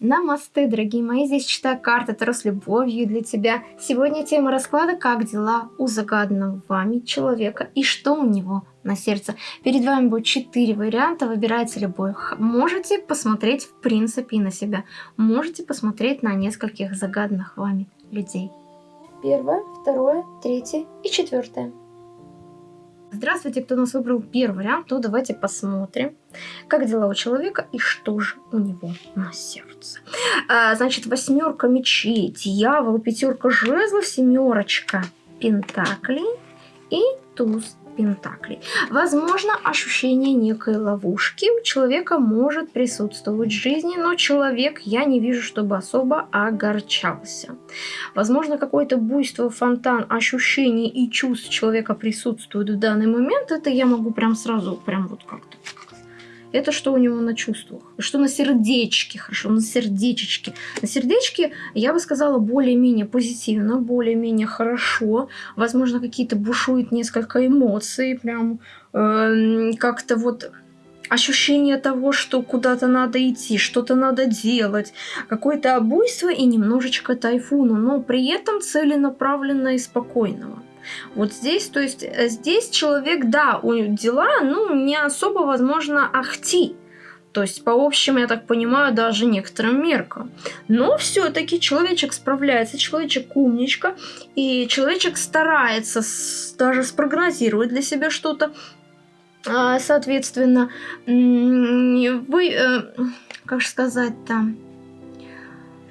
Намасте, дорогие мои, здесь читаю карты Таро с любовью для тебя. Сегодня тема расклада «Как дела у загаданного вами человека и что у него на сердце». Перед вами будет четыре варианта, выбирайте любой. Можете посмотреть в принципе и на себя. Можете посмотреть на нескольких загаданных вами людей. Первое, второе, третье и четвертое. Здравствуйте, кто нас выбрал первый вариант, то давайте посмотрим, как дела у человека и что же у него на сердце. А, значит, восьмерка мечей, дьявол, пятерка жезлов, семерочка пентаклей и туз Пентаклей. Возможно, ощущение некой ловушки у человека может присутствовать в жизни, но человек, я не вижу, чтобы особо огорчался. Возможно, какое-то буйство, фонтан ощущений и чувств человека присутствует в данный момент. Это я могу прям сразу, прям вот как-то это что у него на чувствах, что на сердечке, хорошо, на сердечечке. На сердечке, я бы сказала, более-менее позитивно, более-менее хорошо. Возможно, какие-то бушуют несколько эмоций, прям э, как-то вот ощущение того, что куда-то надо идти, что-то надо делать, какое-то обуйство и немножечко тайфуна, но при этом целенаправленно и спокойного. Вот здесь, то есть э, здесь человек, да, у дела, ну, не особо возможно ахти. То есть, по общим, я так понимаю, даже некоторым меркам. Но все-таки человечек справляется, человечек умничка, и человечек старается даже спрогнозировать для себя что-то. А, соответственно, вы, э, как же сказать-то,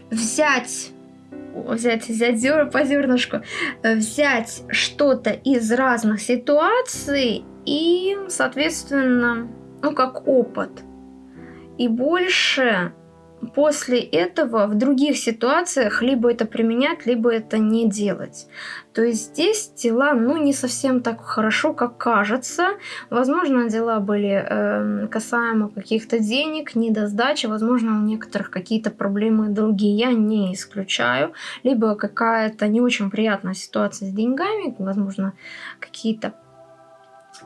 взять взять, взять зер, по зернышку, э, взять что-то из разных ситуаций и, соответственно, ну, как опыт. И больше после этого в других ситуациях либо это применять, либо это не делать. То есть здесь дела, ну, не совсем так хорошо, как кажется. Возможно, дела были э, касаемо каких-то денег, недосдачи, возможно, у некоторых какие-то проблемы другие, я не исключаю. Либо какая-то не очень приятная ситуация с деньгами, возможно, какие-то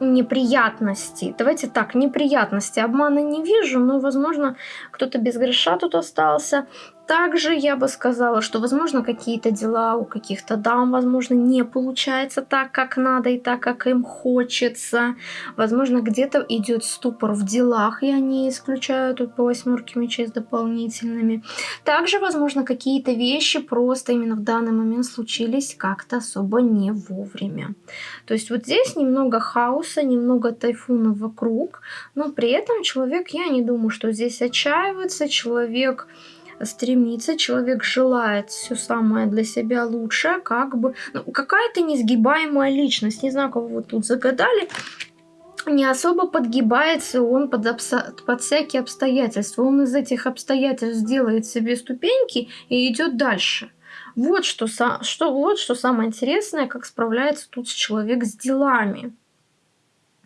неприятности. Давайте так, неприятности. Обмана не вижу, но, возможно, кто-то без греша тут остался. Также я бы сказала, что, возможно, какие-то дела у каких-то дам, возможно, не получается так, как надо и так, как им хочется. Возможно, где-то идет ступор в делах, и они исключают тут по восьмерке мечей с дополнительными. Также, возможно, какие-то вещи просто именно в данный момент случились как-то особо не вовремя. То есть вот здесь немного хаоса, немного тайфуна вокруг, но при этом человек, я не думаю, что здесь отчаивается, человек стремится, человек желает все самое для себя лучшее, как бы, ну, какая-то несгибаемая личность, не знаю, кого вы тут загадали, не особо подгибается он под, под всякие обстоятельства. Он из этих обстоятельств делает себе ступеньки и идет дальше. Вот что, что, вот что самое интересное, как справляется тут человек с делами.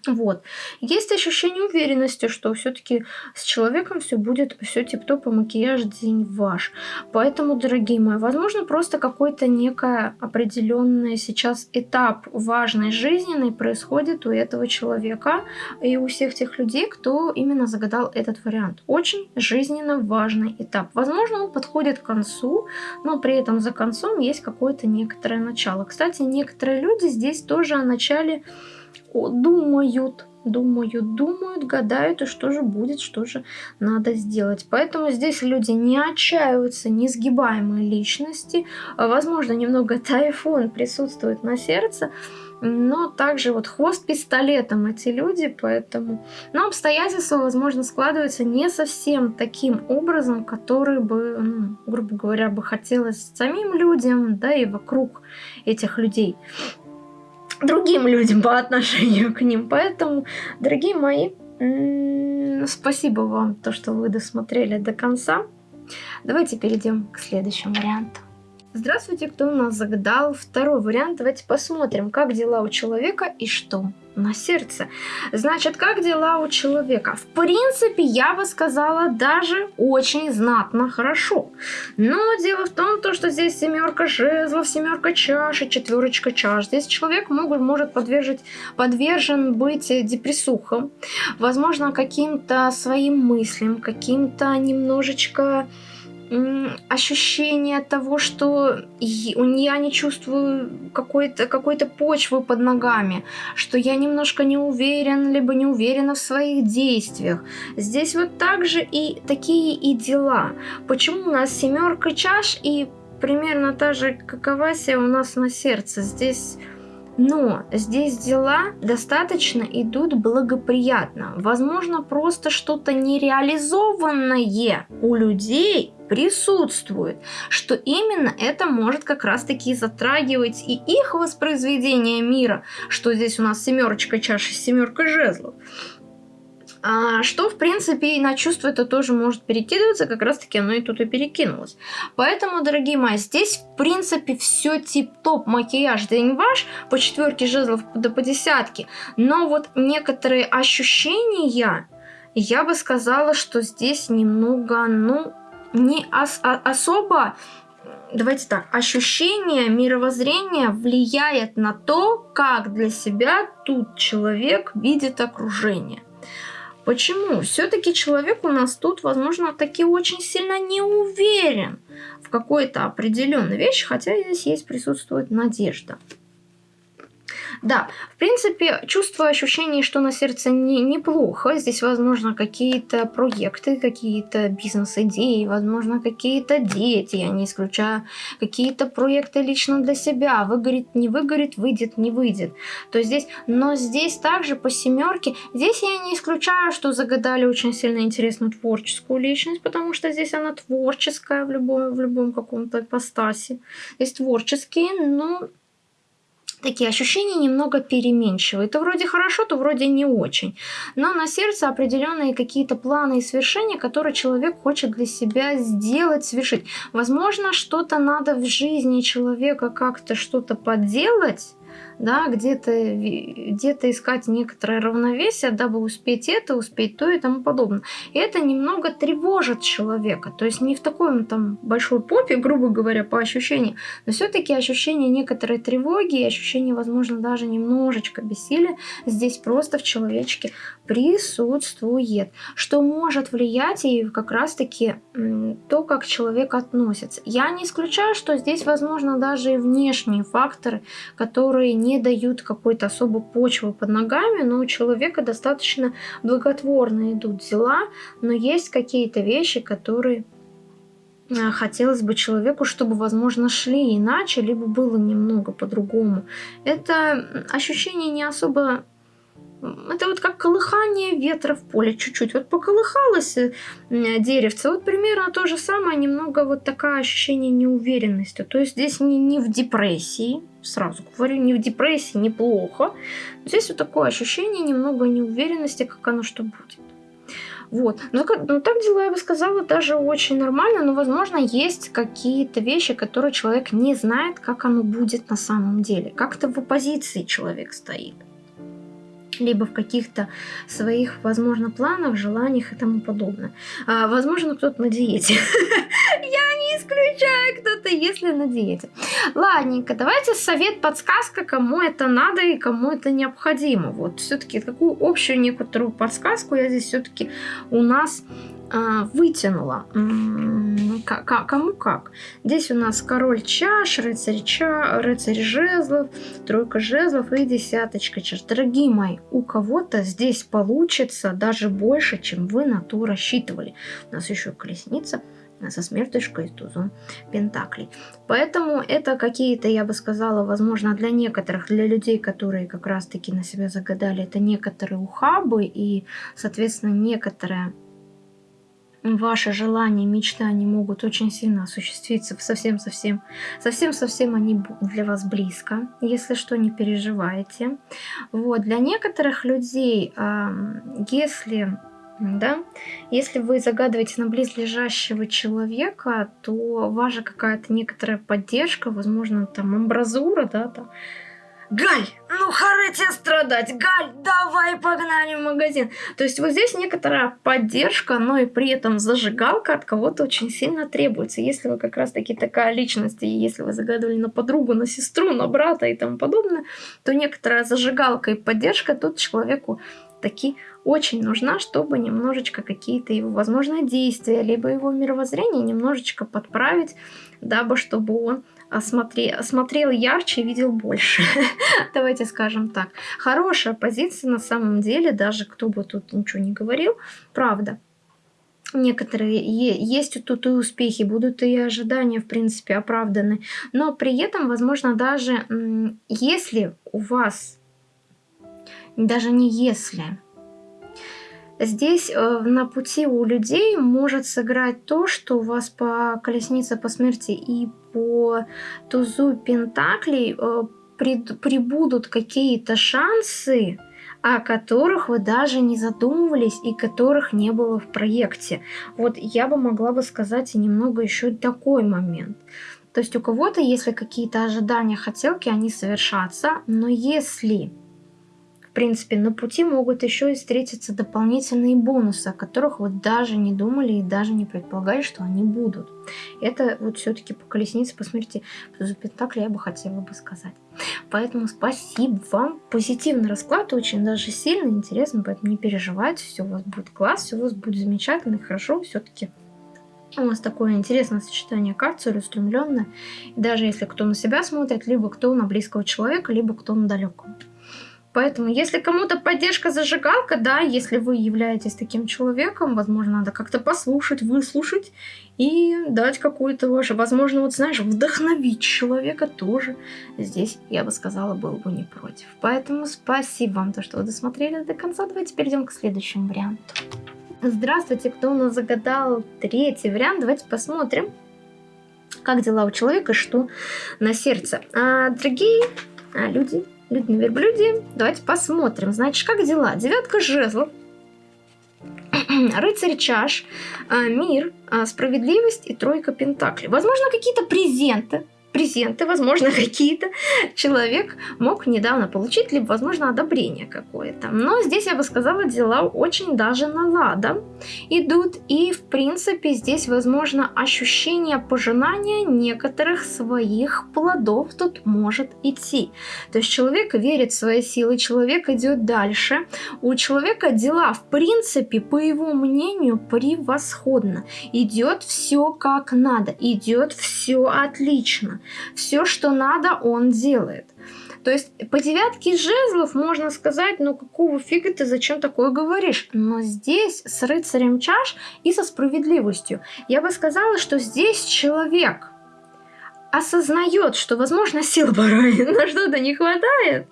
Вот. Есть ощущение уверенности, что все-таки с человеком все будет все тип-топ, и макияж день ваш. Поэтому, дорогие мои, возможно, просто какой-то некая определенный сейчас этап важной жизненной происходит у этого человека и у всех тех людей, кто именно загадал этот вариант. Очень жизненно важный этап. Возможно, он подходит к концу, но при этом за концом есть какое-то некоторое начало. Кстати, некоторые люди здесь тоже о начале думают, думают, думают, гадают, и что же будет, что же надо сделать. Поэтому здесь люди не отчаиваются, несгибаемые личности. Возможно, немного тайфун присутствует на сердце, но также вот хвост пистолетом эти люди, поэтому... Но обстоятельства, возможно, складываются не совсем таким образом, который бы, ну, грубо говоря, бы хотелось самим людям, да и вокруг этих людей другим людям по отношению к ним. Поэтому, дорогие мои, спасибо вам, то, что вы досмотрели до конца. Давайте перейдем к следующему варианту. Здравствуйте, кто у нас загадал второй вариант. Давайте посмотрим, как дела у человека и что на сердце. Значит, как дела у человека? В принципе, я бы сказала, даже очень знатно хорошо. Но дело в том, то, что здесь семерка жезлов, семерка чаш и четверочка чаш. Здесь человек могут, может подвержить, подвержен быть депрессухам, возможно, каким-то своим мыслям, каким-то немножечко ощущение того, что я не чувствую какой-то какой почвы под ногами, что я немножко не уверен, либо не уверена в своих действиях. Здесь вот также и такие и дела. Почему у нас семерка чаш и примерно та же каковасия у нас на сердце? Здесь но здесь дела достаточно идут благоприятно. Возможно, просто что-то нереализованное у людей присутствует, что именно это может как раз-таки затрагивать и их воспроизведение мира, что здесь у нас семерочка чаши с семеркой жезлов. А, что, в принципе, и на чувство это тоже может перекидываться, как раз-таки оно и тут и перекинулось. Поэтому, дорогие мои, здесь, в принципе, все тип-топ, макияж день ваш, по четверке жезлов да по десятке, но вот некоторые ощущения, я бы сказала, что здесь немного, ну, не ос а особо давайте так, ощущение, мировоззрение влияет на то, как для себя тут человек видит окружение. Почему? Все-таки человек у нас тут, возможно, таки очень сильно не уверен в какой-то определенной вещи, хотя здесь есть присутствует надежда. Да, в принципе, чувство ощущений, что на сердце не, неплохо. Здесь, возможно, какие-то проекты, какие-то бизнес-идеи, возможно, какие-то дети, я не исключаю, какие-то проекты лично для себя. Выгорит, не выгорит, выйдет, не выйдет. То здесь, но здесь также по семерке, здесь я не исключаю, что загадали очень сильно интересную творческую личность, потому что здесь она творческая в любом, в любом каком-то ипостасе. Здесь творческие, но такие ощущения немного переменчивые. То вроде хорошо, то вроде не очень. Но на сердце определенные какие-то планы и свершения, которые человек хочет для себя сделать, совершить. Возможно, что-то надо в жизни человека как-то что-то подделать, да, где-то где искать некоторое равновесие, дабы успеть это, успеть то и тому подобное. И это немного тревожит человека, то есть не в такой там большой попе, грубо говоря, по ощущениям, но все-таки ощущение некоторой тревоги ощущение, возможно, даже немножечко бессилия здесь просто в человечке присутствует, что может влиять и как раз-таки то, как человек относится. Я не исключаю, что здесь, возможно, даже и внешние факторы, которые не дают какой-то особой почвы под ногами, но у человека достаточно благотворно идут дела, но есть какие-то вещи, которые э, хотелось бы человеку, чтобы, возможно, шли иначе, либо было немного по-другому. Это ощущение не особо это вот как колыхание ветра в поле чуть-чуть. Вот поколыхалось э, деревце, вот примерно то же самое, немного вот такое ощущение неуверенности. То есть здесь не, не в депрессии, сразу говорю, не в депрессии, неплохо. Здесь вот такое ощущение немного неуверенности, как оно что будет. Вот. Но, ну, так дела, я бы сказала, даже очень нормально, но, возможно, есть какие-то вещи, которые человек не знает, как оно будет на самом деле. Как-то в оппозиции человек стоит либо в каких-то своих, возможно, планах, желаниях и тому подобное. А, возможно, кто-то на диете. Я не исключаю, кто-то, если на диете. Ладненько, давайте совет, подсказка, кому это надо и кому это необходимо. Вот все-таки какую общую некоторую подсказку я здесь все-таки у нас вытянула. Кому как. Здесь у нас король чаш, рыцарь, ча, рыцарь жезлов, тройка жезлов и десяточка чаш. Дорогие мои, у кого-то здесь получится даже больше, чем вы на то рассчитывали. У нас еще колесница со смертушкой и тузом пентаклей. Поэтому это какие-то, я бы сказала, возможно, для некоторых, для людей, которые как раз-таки на себя загадали, это некоторые ухабы и, соответственно, некоторые ваши желания, мечты, они могут очень сильно осуществиться совсем-совсем, совсем-совсем они для вас близко, если что, не переживайте. Вот, для некоторых людей, если да? Если вы загадываете на близлежащего человека, то ваша какая-то некоторая поддержка, возможно, там амбразура, да, там, Галь, ну харе тебе страдать, Галь, давай погнали в магазин. То есть вот здесь некоторая поддержка, но и при этом зажигалка от кого-то очень сильно требуется. Если вы как раз таки такая личность, и если вы загадывали на подругу, на сестру, на брата и тому подобное, то некоторая зажигалка и поддержка тут человеку таки очень нужна, чтобы немножечко какие-то его, возможно, действия, либо его мировоззрение немножечко подправить, дабы чтобы он осмотрел, смотрел ярче и видел больше. Давайте скажем так. Хорошая позиция на самом деле, даже кто бы тут ничего не говорил, правда. Некоторые есть тут и успехи, будут и ожидания, в принципе, оправданы. Но при этом, возможно, даже если у вас, даже не если, Здесь э, на пути у людей может сыграть то, что у вас по колеснице по смерти и по тузу пентаклей э, прибудут какие-то шансы, о которых вы даже не задумывались и которых не было в проекте. Вот я бы могла бы сказать немного еще такой момент. То есть у кого-то, если какие-то ожидания, хотелки, они совершатся, но если принципе, на пути могут еще и встретиться дополнительные бонусы, о которых вы даже не думали и даже не предполагали, что они будут. Это вот все-таки по колеснице, по смерти, по Пентакли я бы хотела бы сказать. Поэтому спасибо вам. Позитивный расклад, очень даже сильно интересно, поэтому не переживайте, все у вас будет класс, все у вас будет замечательно и хорошо, все-таки у вас такое интересное сочетание карт, целеустремленное. Даже если кто на себя смотрит, либо кто на близкого человека, либо кто на далекого. Поэтому, если кому-то поддержка зажигалка, да, если вы являетесь таким человеком, возможно, надо как-то послушать, выслушать и дать какую-то вашу, возможно, вот знаешь, вдохновить человека тоже. Здесь, я бы сказала, был бы не против. Поэтому спасибо вам, то, что вы досмотрели до конца. Давайте перейдем к следующему варианту. Здравствуйте, кто у нас загадал третий вариант. Давайте посмотрим, как дела у человека, что на сердце. А, дорогие а, люди, Люди на. Давайте посмотрим. Значит, как дела? Девятка жезлов. Рыцарь чаш, а, мир, а, справедливость и тройка пентаклей. Возможно, какие-то презенты презенты, возможно, какие-то человек мог недавно получить, либо, возможно, одобрение какое-то. Но здесь, я бы сказала, дела очень даже на ладом идут. И, в принципе, здесь, возможно, ощущение пожинания некоторых своих плодов тут может идти. То есть человек верит в свои силы, человек идет дальше. У человека дела, в принципе, по его мнению, превосходно. Идет все как надо, идет все отлично. Все, что надо, он делает. То есть по девятке жезлов можно сказать, ну какого фига ты зачем такое говоришь? Но здесь с рыцарем чаш и со справедливостью. Я бы сказала, что здесь человек осознает, что, возможно, сил порой на что-то не хватает,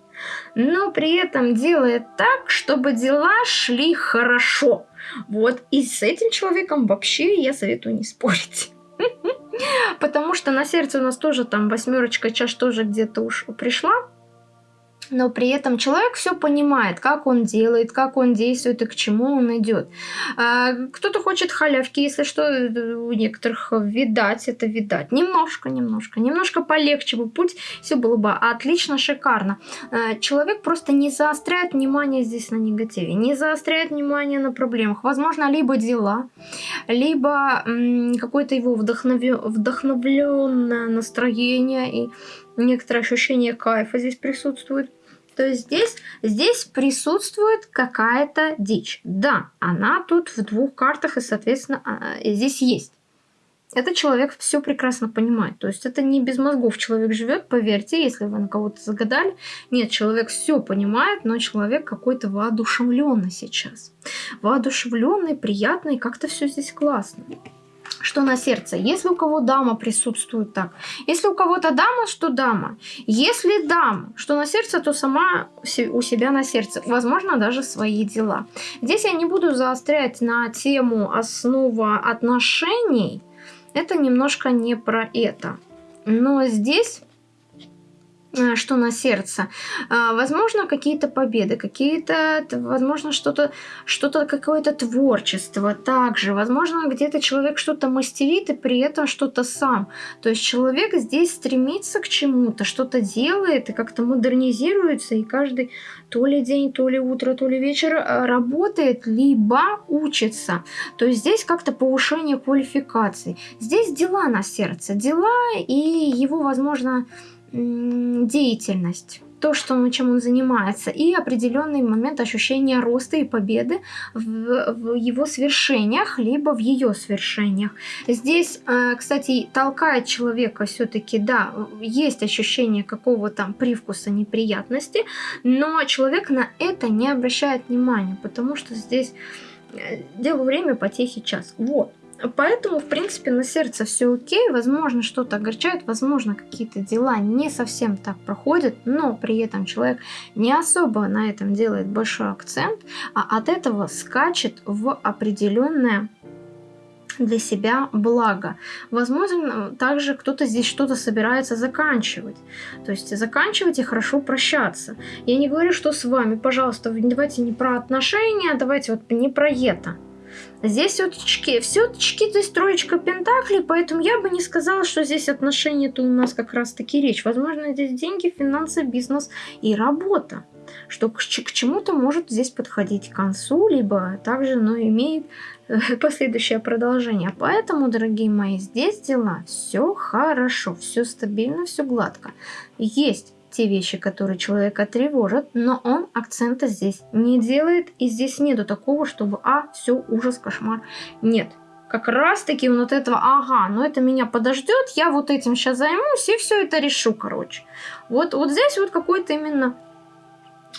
но при этом делает так, чтобы дела шли хорошо. Вот, и с этим человеком вообще я советую не спорить. Потому что на сердце у нас тоже там восьмерочка чаш тоже где-то уж пришла но при этом человек все понимает, как он делает, как он действует и к чему он идет. А, кто-то хочет халявки, если что, у некоторых видать, это видать. Немножко, немножко, немножко полегче бы путь, все было бы отлично, шикарно. А, человек просто не заостряет внимание здесь на негативе, не заостряет внимание на проблемах. Возможно, либо дела, либо какое-то его вдохновленное настроение и некоторое ощущение кайфа здесь присутствует. То есть здесь, здесь присутствует какая-то дичь. Да, она тут в двух картах и, соответственно, а, здесь есть. Этот человек все прекрасно понимает. То есть это не без мозгов человек живет, поверьте, если вы на кого-то загадали. Нет, человек все понимает, но человек какой-то воодушевленный сейчас. Воодушевленный, приятный, как-то все здесь классно что на сердце. Если у кого дама присутствует так. Если у кого-то дама, что дама. Если дама, что на сердце, то сама у себя на сердце. Возможно, даже свои дела. Здесь я не буду заострять на тему основа отношений. Это немножко не про это. Но здесь что на сердце. А, возможно, какие-то победы, какие-то, возможно, что-то, что-то какое-то творчество также. Возможно, где-то человек что-то мастерит и при этом что-то сам. То есть человек здесь стремится к чему-то, что-то делает и как-то модернизируется, и каждый то ли день, то ли утро, то ли вечер э, работает, либо учится. То есть здесь как-то повышение квалификации. Здесь дела на сердце, дела и его, возможно, деятельность. то, что, чем он занимается, и определенный момент ощущения роста и победы в, в его свершениях, либо в ее свершениях. Здесь, э, кстати, толкает человека все-таки, да, есть ощущение какого-то привкуса неприятности, но человек на это не обращает внимания, потому что здесь э, дело время, потехи час. Вот. Поэтому, в принципе, на сердце все окей. Возможно, что-то огорчает, возможно, какие-то дела не совсем так проходят, но при этом человек не особо на этом делает большой акцент, а от этого скачет в определенное для себя благо. Возможно, также кто-то здесь что-то собирается заканчивать. То есть заканчивать и хорошо прощаться. Я не говорю, что с вами, пожалуйста, давайте не про отношения, давайте вот не про это. Здесь все-таки, все-таки здесь троечка пентаклей, поэтому я бы не сказала, что здесь отношения-то у нас как раз-таки речь. Возможно, здесь деньги, финансы, бизнес и работа. Что к, к чему-то может здесь подходить к концу, либо также, но имеет э, последующее продолжение. Поэтому, дорогие мои, здесь дела все хорошо, все стабильно, все гладко. Есть те вещи, которые человека тревожат, но он акцента здесь не делает, и здесь нету такого, чтобы, а, все, ужас, кошмар. Нет, как раз таки он от этого, ага, ну это меня подождет, я вот этим сейчас займусь и все это решу, короче. Вот, вот здесь вот какой-то именно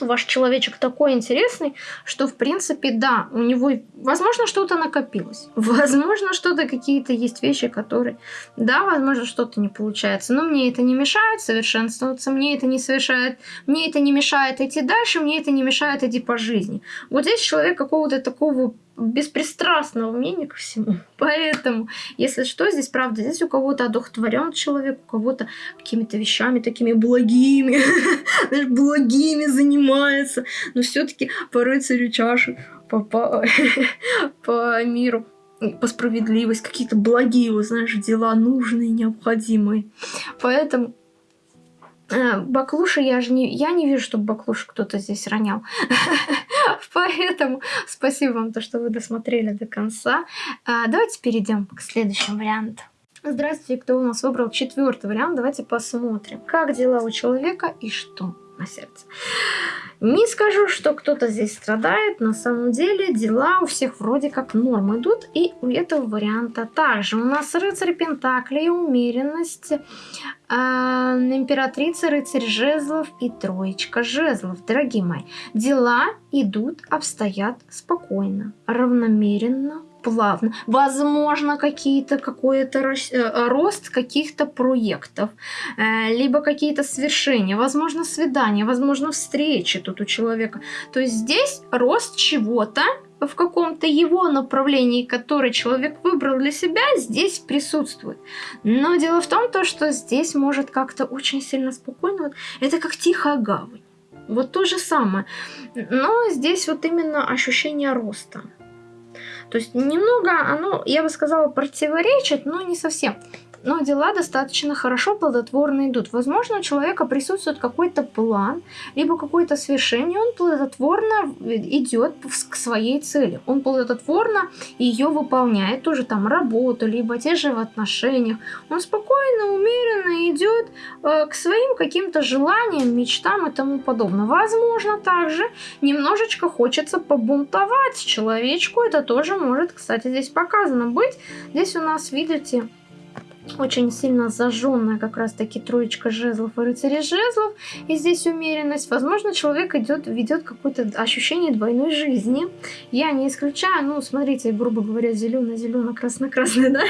ваш человечек такой интересный, что, в принципе, да, у него, возможно, что-то накопилось. Возможно, что-то, какие-то есть вещи, которые, да, возможно, что-то не получается. Но мне это не мешает совершенствоваться, мне это не совершает, мне это не мешает идти дальше, мне это не мешает идти по жизни. Вот здесь человек какого-то такого беспристрастного мнения ко всему. Поэтому, если что, здесь правда, здесь у кого-то одухотворен человек, у кого-то какими-то вещами такими благими, знаешь, благими занимается, но все-таки по рыцарю чаши, по, по, по миру по справедливости, какие-то благие, вот, знаешь, дела нужные, необходимые. Поэтому э, Баклуши я же не, я не вижу, чтобы Баклуши кто-то здесь ронял. Поэтому спасибо вам, то, что вы досмотрели до конца. А, давайте перейдем к следующему варианту. Здравствуйте, кто у нас выбрал четвертый вариант. Давайте посмотрим, как дела у человека и что на сердце. Не скажу, что кто-то здесь страдает, на самом деле дела у всех вроде как норм идут, и у этого варианта также. У нас рыцарь Пентаклей, умеренность, э, императрица, рыцарь жезлов и троечка жезлов. Дорогие мои, дела идут, обстоят спокойно, равномеренно, плавно. Возможно, какие-то какой-то э, рост каких-то проектов, э, либо какие-то свершения, возможно, свидания, возможно, встречи тут у человека. То есть здесь рост чего-то, в каком-то его направлении, который человек выбрал для себя, здесь присутствует. Но дело в том, то, что здесь может как-то очень сильно спокойно, это как тихая гавань. Вот то же самое. Но здесь вот именно ощущение роста. То есть немного оно, я бы сказала, противоречит, но не совсем но дела достаточно хорошо, плодотворно идут. Возможно, у человека присутствует какой-то план, либо какое-то свершение, он плодотворно идет к своей цели. Он плодотворно ее выполняет, тоже там работу, либо те же в отношениях. Он спокойно, умеренно идет э, к своим каким-то желаниям, мечтам и тому подобное. Возможно, также немножечко хочется побунтовать человечку. Это тоже может, кстати, здесь показано быть. Здесь у нас, видите, очень сильно зажженная как раз таки троечка жезлов и рыцари жезлов. И здесь умеренность. Возможно, человек идет, ведет какое-то ощущение двойной жизни. Я не исключаю, ну, смотрите, грубо говоря, зелено-зелено, красно-красное, да,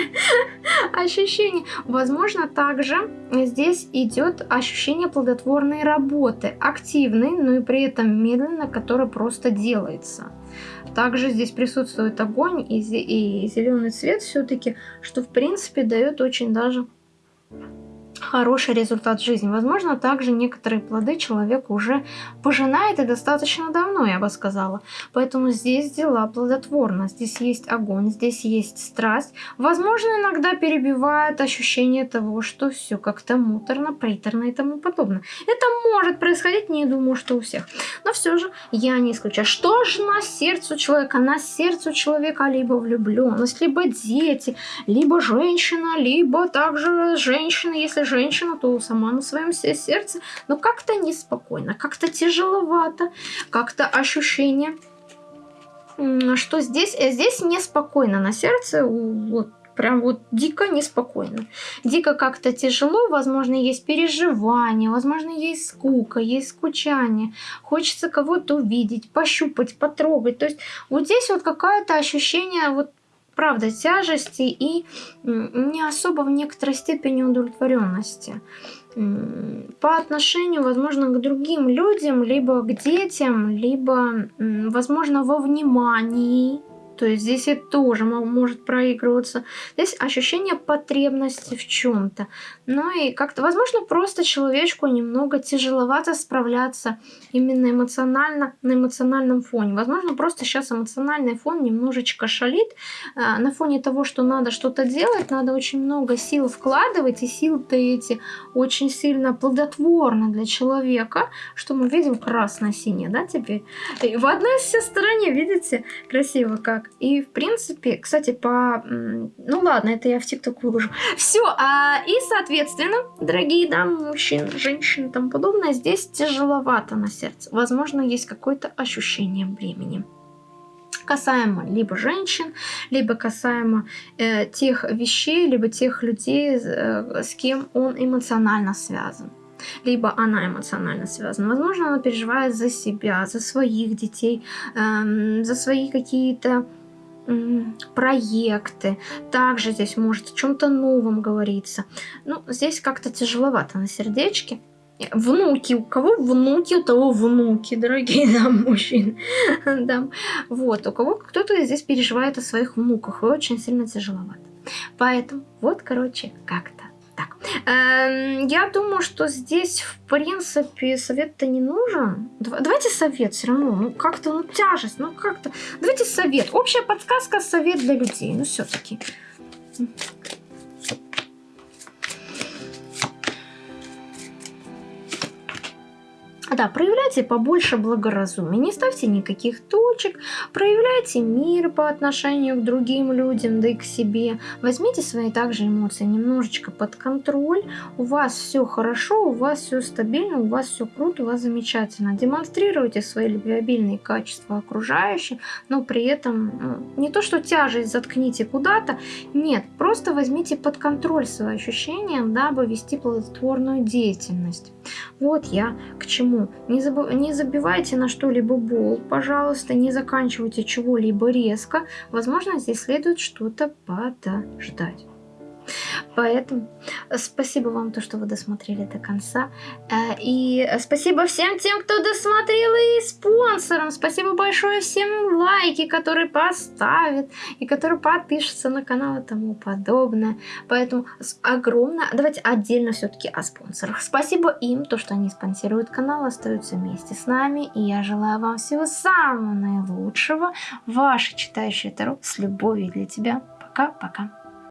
ощущение. Возможно, также здесь идет ощущение плодотворной работы, активной, но и при этом медленно, которая просто делается. Также здесь присутствует огонь и, и зеленый цвет все-таки, что в принципе дает очень даже хороший результат жизни. Возможно, также некоторые плоды человек уже пожинает и достаточно давно, я бы сказала. Поэтому здесь дела плодотворно. Здесь есть огонь, здесь есть страсть. Возможно, иногда перебивает ощущение того, что все как-то муторно, приторно и тому подобное. Это может происходить, не думаю, что у всех. Но все же я не исключаю. Что же на сердце человека? На сердце человека либо влюбленность, либо дети, либо женщина, либо также женщина, если женщина женщина, то сама на своем сердце, но как-то неспокойно, как-то тяжеловато, как-то ощущение, что здесь, э, здесь неспокойно на сердце, вот прям вот дико неспокойно. Дико как-то тяжело, возможно, есть переживания, возможно, есть скука, есть скучание. Хочется кого-то увидеть, пощупать, потрогать. То есть вот здесь вот какое-то ощущение вот правда тяжести и не особо в некоторой степени удовлетворенности по отношению, возможно, к другим людям, либо к детям, либо, возможно, во внимании то есть здесь это тоже может проигрываться. Здесь ощущение потребности в чем-то. Ну и как-то, возможно, просто человечку немного тяжеловато справляться именно эмоционально, на эмоциональном фоне. Возможно, просто сейчас эмоциональный фон немножечко шалит. А, на фоне того, что надо что-то делать, надо очень много сил вкладывать, и силы-то эти очень сильно плодотворны для человека, что мы видим красно-синее, да, теперь. И в одной все стороне, видите, красиво как так. И, в принципе, кстати, по... Ну ладно, это я в ТикТок выложу. Все. А, и, соответственно, дорогие дамы, мужчины, женщины и тому подобное, здесь тяжеловато на сердце. Возможно, есть какое-то ощущение времени касаемо либо женщин, либо касаемо э, тех вещей, либо тех людей, э, с кем он эмоционально связан либо она эмоционально связана. Возможно, она переживает за себя, за своих детей, эм, за свои какие-то проекты. Также здесь может о чем-то новом говориться. Ну, здесь как-то тяжеловато на сердечке. Внуки, у кого внуки, у того внуки, дорогие нам мужчины. да. Вот, у кого кто-то здесь переживает о своих внуках, и очень сильно тяжеловато. Поэтому вот, короче, как-то так, эм, я думаю, что здесь, в принципе, совет-то не нужен. Давайте совет все равно, ну как-то, ну тяжесть, ну как-то. Давайте совет. Общая подсказка, совет для людей, ну все-таки. Да, проявляйте побольше благоразумия, не ставьте никаких точек, проявляйте мир по отношению к другим людям, да и к себе. Возьмите свои также эмоции немножечко под контроль. У вас все хорошо, у вас все стабильно, у вас все круто, у вас замечательно. Демонстрируйте свои любвеобильные качества окружающим, но при этом ну, не то, что тяжесть заткните куда-то, нет, просто возьмите под контроль свои ощущения, дабы вести плодотворную деятельность. Вот я к чему. Не, заб... не забивайте на что-либо бол, пожалуйста, не заканчивайте чего-либо резко. Возможно, здесь следует что-то подождать. Поэтому э, спасибо вам, то, что вы досмотрели до конца. Э, и спасибо всем тем, кто досмотрел, и спонсорам. Спасибо большое всем лайки, которые поставят, и которые подпишутся на канал и тому подобное. Поэтому огромное... Давайте отдельно все-таки о спонсорах. Спасибо им, то, что они спонсируют канал, остаются вместе с нами. И я желаю вам всего самого наилучшего. Ваша читающая Таро с любовью для тебя. Пока-пока.